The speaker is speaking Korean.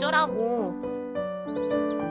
어쩌라고. Música